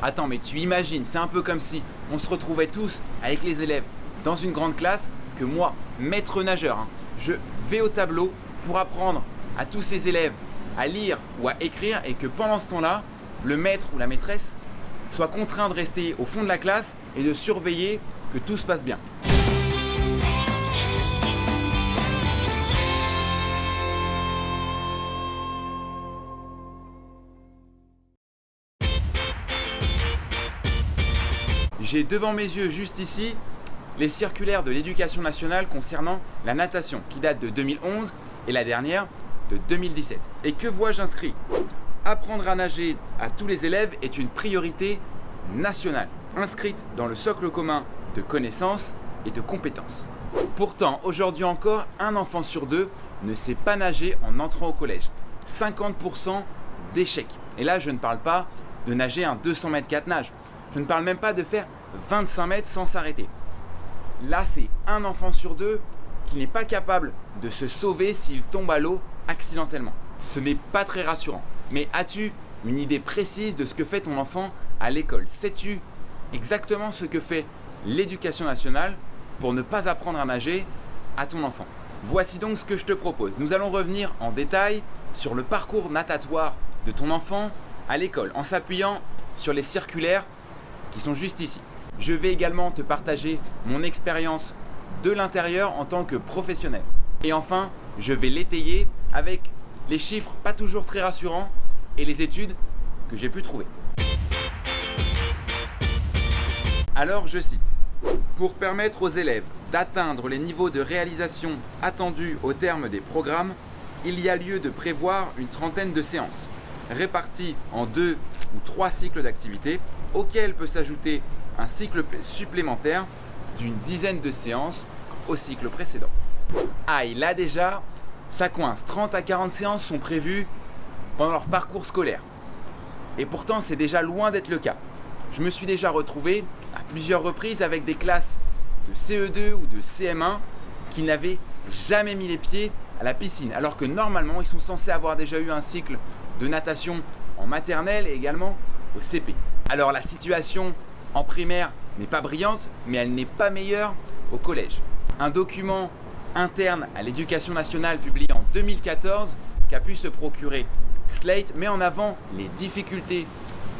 Attends, mais tu imagines, c'est un peu comme si on se retrouvait tous avec les élèves dans une grande classe, que moi, maître nageur, hein, je vais au tableau pour apprendre à tous ces élèves à lire ou à écrire et que pendant ce temps-là, le maître ou la maîtresse soit contraint de rester au fond de la classe et de surveiller que tout se passe bien. J'ai devant mes yeux juste ici les circulaires de l'éducation nationale concernant la natation qui date de 2011 et la dernière de 2017. Et que vois-je inscrit? Apprendre à nager à tous les élèves est une priorité nationale, inscrite dans le socle commun de connaissances et de compétences. Pourtant, aujourd'hui encore, un enfant sur deux ne sait pas nager en entrant au collège. 50% d'échecs. Et là, je ne parle pas de nager un 200 mètres 4 nages. Je ne parle même pas de faire 25 mètres sans s'arrêter. Là, c'est un enfant sur deux qui n'est pas capable de se sauver s'il tombe à l'eau accidentellement. Ce n'est pas très rassurant. Mais as-tu une idée précise de ce que fait ton enfant à l'école? Sais-tu exactement ce que fait l'éducation nationale pour ne pas apprendre à nager à ton enfant? Voici donc ce que je te propose. Nous allons revenir en détail sur le parcours natatoire de ton enfant à l'école en s'appuyant sur les circulaires qui sont juste ici. Je vais également te partager mon expérience de l'intérieur en tant que professionnel. Et enfin, je vais l'étayer avec les chiffres pas toujours très rassurants et les études que j'ai pu trouver. Alors je cite, pour permettre aux élèves d'atteindre les niveaux de réalisation attendus au terme des programmes, il y a lieu de prévoir une trentaine de séances, réparties en deux ou trois cycles d'activité, auxquels peut s'ajouter un cycle supplémentaire d'une dizaine de séances au cycle précédent. Aïe, là déjà, ça coince. 30 à 40 séances sont prévues pendant leur parcours scolaire. Et pourtant, c'est déjà loin d'être le cas. Je me suis déjà retrouvé à plusieurs reprises avec des classes de CE2 ou de CM1 qui n'avaient jamais mis les pieds à la piscine. Alors que normalement, ils sont censés avoir déjà eu un cycle de natation en maternelle et également au CP. Alors la situation en primaire n'est pas brillante, mais elle n'est pas meilleure au collège. Un document interne à l'éducation nationale publié en 2014 qu'a pu se procurer Slate met en avant les difficultés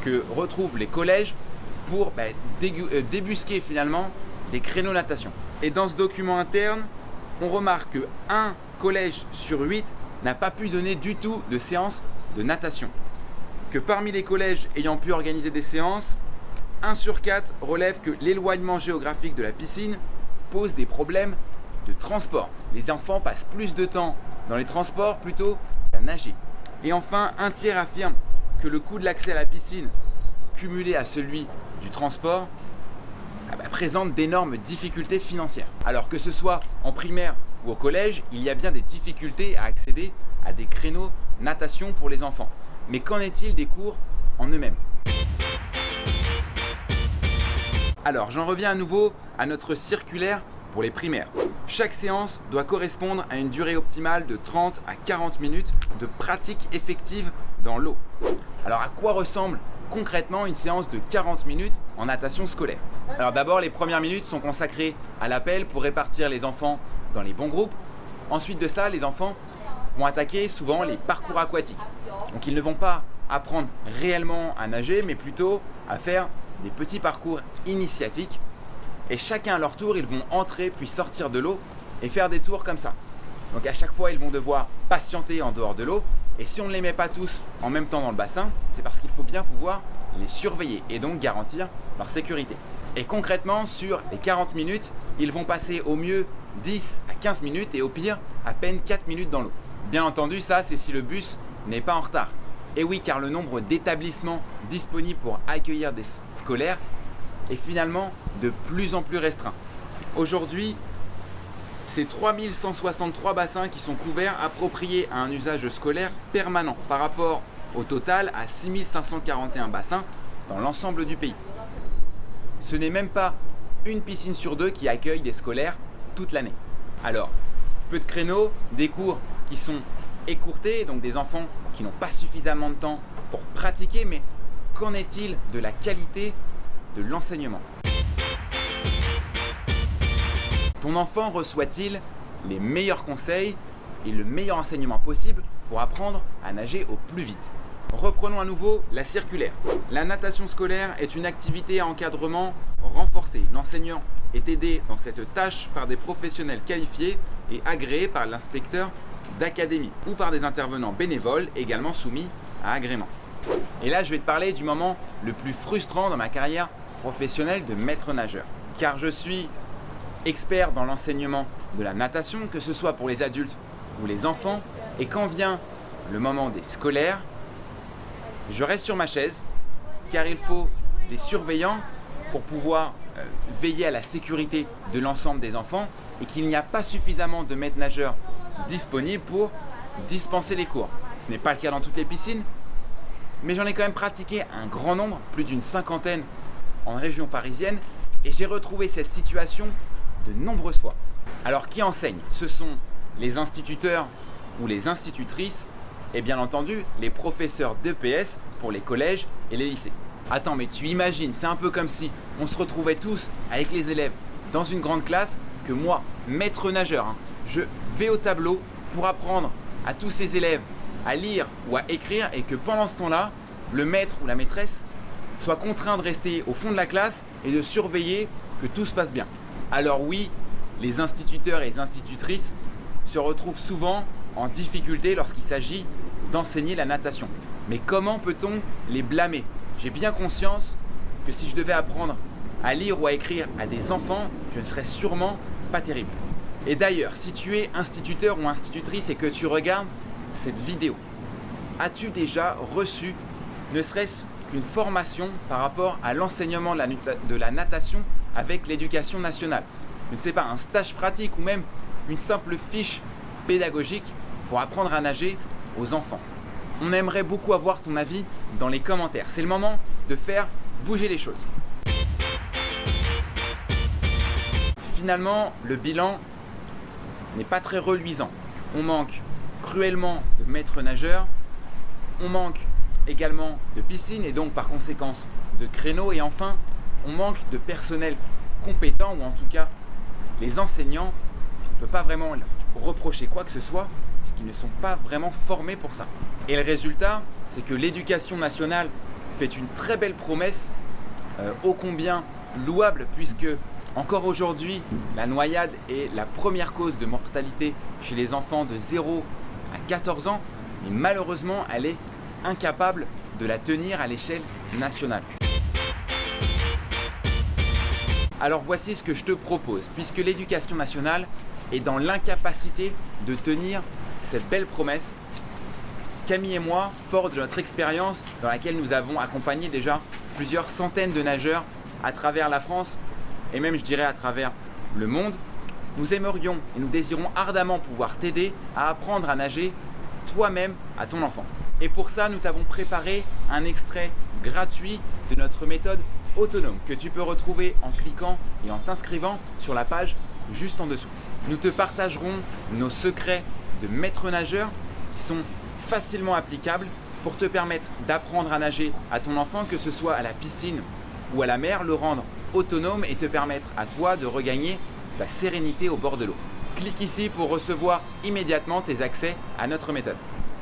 que retrouvent les collèges pour bah, euh, débusquer finalement des créneaux natation. Et dans ce document interne, on remarque que un collège sur 8 n'a pas pu donner du tout de séance de natation. Que parmi les collèges ayant pu organiser des séances, 1 sur 4 relève que l'éloignement géographique de la piscine pose des problèmes de transport. Les enfants passent plus de temps dans les transports plutôt qu'à nager. Et enfin, un tiers affirme que le coût de l'accès à la piscine, cumulé à celui du transport, ah bah, présente d'énormes difficultés financières. Alors que ce soit en primaire ou au collège, il y a bien des difficultés à accéder à des créneaux natation pour les enfants. Mais qu'en est-il des cours en eux-mêmes? Alors j'en reviens à nouveau à notre circulaire pour les primaires. Chaque séance doit correspondre à une durée optimale de 30 à 40 minutes de pratique effective dans l'eau. Alors à quoi ressemble concrètement une séance de 40 minutes en natation scolaire? Alors d'abord les premières minutes sont consacrées à l'appel pour répartir les enfants dans les bons groupes. Ensuite de ça, les enfants vont attaquer souvent les parcours aquatiques. Donc ils ne vont pas apprendre réellement à nager, mais plutôt à faire des petits parcours initiatiques. Et chacun à leur tour, ils vont entrer puis sortir de l'eau et faire des tours comme ça. Donc à chaque fois, ils vont devoir patienter en dehors de l'eau. Et si on ne les met pas tous en même temps dans le bassin, c'est parce qu'il faut bien pouvoir les surveiller et donc garantir leur sécurité. Et concrètement, sur les 40 minutes, ils vont passer au mieux 10 à 15 minutes et au pire, à peine 4 minutes dans l'eau. Bien entendu, ça c'est si le bus n'est pas en retard. Et oui, car le nombre d'établissements disponibles pour accueillir des scolaires est finalement de plus en plus restreint. Aujourd'hui, c'est 3163 bassins qui sont couverts appropriés à un usage scolaire permanent par rapport au total à 6541 bassins dans l'ensemble du pays. Ce n'est même pas une piscine sur deux qui accueille des scolaires toute l'année. Alors, peu de créneaux, des cours qui sont écourtés, donc des enfants qui n'ont pas suffisamment de temps pour pratiquer, mais qu'en est-il de la qualité de l'enseignement? Ton enfant reçoit-il les meilleurs conseils et le meilleur enseignement possible pour apprendre à nager au plus vite? Reprenons à nouveau la circulaire. La natation scolaire est une activité à encadrement renforcé. L'enseignant est aidé dans cette tâche par des professionnels qualifiés et agréés par l'inspecteur d'académie ou par des intervenants bénévoles également soumis à agrément. Et là, je vais te parler du moment le plus frustrant dans ma carrière professionnelle de maître nageur. Car je suis expert dans l'enseignement de la natation, que ce soit pour les adultes ou les enfants. Et quand vient le moment des scolaires, je reste sur ma chaise car il faut des surveillants pour pouvoir euh, veiller à la sécurité de l'ensemble des enfants et qu'il n'y a pas suffisamment de maîtres nageurs disponibles pour dispenser les cours. Ce n'est pas le cas dans toutes les piscines, mais j'en ai quand même pratiqué un grand nombre, plus d'une cinquantaine en région parisienne, et j'ai retrouvé cette situation de nombreuses fois. Alors qui enseigne? Ce sont les instituteurs ou les institutrices et bien entendu les professeurs d'EPS pour les collèges et les lycées. Attends, mais tu imagines, c'est un peu comme si on se retrouvait tous avec les élèves dans une grande classe, que moi, maître nageur, hein, je vais au tableau pour apprendre à tous ces élèves à lire ou à écrire et que pendant ce temps-là, le maître ou la maîtresse soit contraint de rester au fond de la classe et de surveiller que tout se passe bien. Alors oui, les instituteurs et les institutrices se retrouvent souvent en difficulté lorsqu'il s'agit d'enseigner la natation. Mais comment peut-on les blâmer? J'ai bien conscience que si je devais apprendre à lire ou à écrire à des enfants, je ne serais sûrement pas terrible. Et d'ailleurs, si tu es instituteur ou institutrice et que tu regardes cette vidéo, as-tu déjà reçu ne serait-ce qu'une formation par rapport à l'enseignement de la natation avec l'éducation nationale? Je ne sais pas, un stage pratique ou même une simple fiche pédagogique pour apprendre à nager aux enfants. On aimerait beaucoup avoir ton avis dans les commentaires. C'est le moment de faire bouger les choses. Finalement, le bilan n'est pas très reluisant. On manque cruellement de maîtres nageurs, on manque également de piscines et donc par conséquence de créneaux et enfin on manque de personnel compétent ou en tout cas les enseignants, on ne peut pas vraiment leur reprocher quoi que ce soit qui ne sont pas vraiment formés pour ça. Et le résultat, c'est que l'éducation nationale fait une très belle promesse, euh, ô combien louable, puisque encore aujourd'hui, la noyade est la première cause de mortalité chez les enfants de 0 à 14 ans, mais malheureusement, elle est incapable de la tenir à l'échelle nationale. Alors voici ce que je te propose, puisque l'éducation nationale est dans l'incapacité de tenir cette belle promesse. Camille et moi, fort de notre expérience dans laquelle nous avons accompagné déjà plusieurs centaines de nageurs à travers la France et même je dirais à travers le monde, nous aimerions et nous désirons ardemment pouvoir t'aider à apprendre à nager toi-même à ton enfant. Et pour ça, nous t'avons préparé un extrait gratuit de notre méthode autonome que tu peux retrouver en cliquant et en t'inscrivant sur la page juste en dessous. Nous te partagerons nos secrets de maîtres nageurs qui sont facilement applicables pour te permettre d'apprendre à nager à ton enfant, que ce soit à la piscine ou à la mer, le rendre autonome et te permettre à toi de regagner ta sérénité au bord de l'eau. Clique ici pour recevoir immédiatement tes accès à notre méthode.